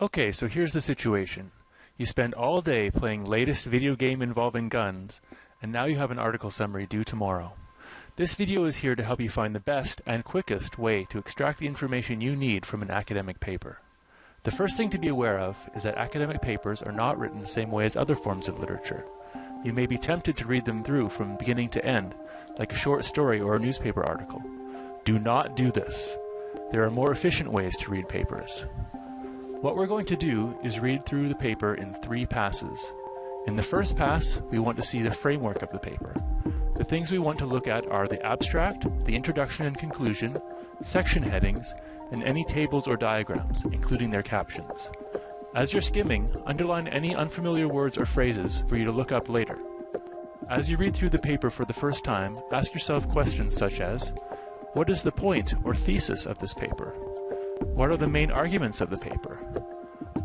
Okay, so here's the situation. You spend all day playing latest video game involving guns, and now you have an article summary due tomorrow. This video is here to help you find the best and quickest way to extract the information you need from an academic paper. The first thing to be aware of is that academic papers are not written the same way as other forms of literature. You may be tempted to read them through from beginning to end, like a short story or a newspaper article. Do not do this. There are more efficient ways to read papers. What we're going to do is read through the paper in three passes. In the first pass, we want to see the framework of the paper. The things we want to look at are the abstract, the introduction and conclusion, section headings, and any tables or diagrams, including their captions. As you're skimming, underline any unfamiliar words or phrases for you to look up later. As you read through the paper for the first time, ask yourself questions such as, what is the point or thesis of this paper? What are the main arguments of the paper?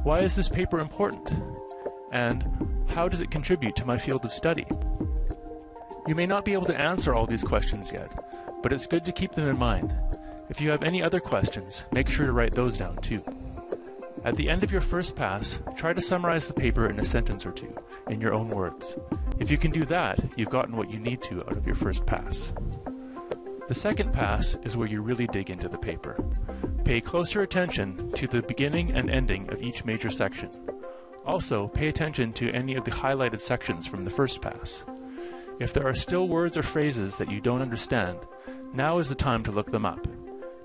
Why is this paper important? And how does it contribute to my field of study? You may not be able to answer all these questions yet, but it's good to keep them in mind. If you have any other questions, make sure to write those down too. At the end of your first pass, try to summarize the paper in a sentence or two, in your own words. If you can do that, you've gotten what you need to out of your first pass. The second pass is where you really dig into the paper. Pay closer attention to the beginning and ending of each major section. Also, pay attention to any of the highlighted sections from the first pass. If there are still words or phrases that you don't understand, now is the time to look them up.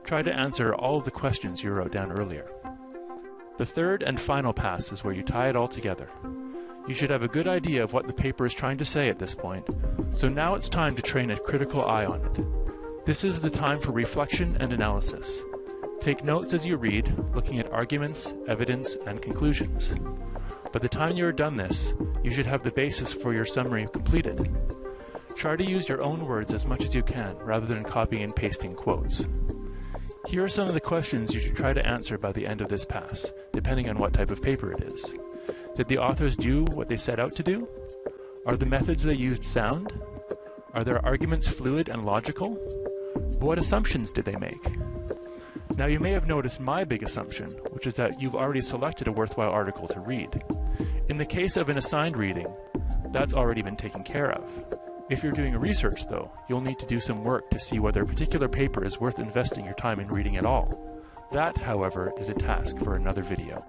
Try to answer all of the questions you wrote down earlier. The third and final pass is where you tie it all together. You should have a good idea of what the paper is trying to say at this point, so now it's time to train a critical eye on it. This is the time for reflection and analysis. Take notes as you read, looking at arguments, evidence, and conclusions. By the time you are done this, you should have the basis for your summary completed. Try to use your own words as much as you can, rather than copying and pasting quotes. Here are some of the questions you should try to answer by the end of this pass, depending on what type of paper it is. Did the authors do what they set out to do? Are the methods they used sound? Are their arguments fluid and logical? What assumptions did they make? Now you may have noticed my big assumption, which is that you've already selected a worthwhile article to read. In the case of an assigned reading, that's already been taken care of. If you're doing a research though, you'll need to do some work to see whether a particular paper is worth investing your time in reading at all. That, however, is a task for another video.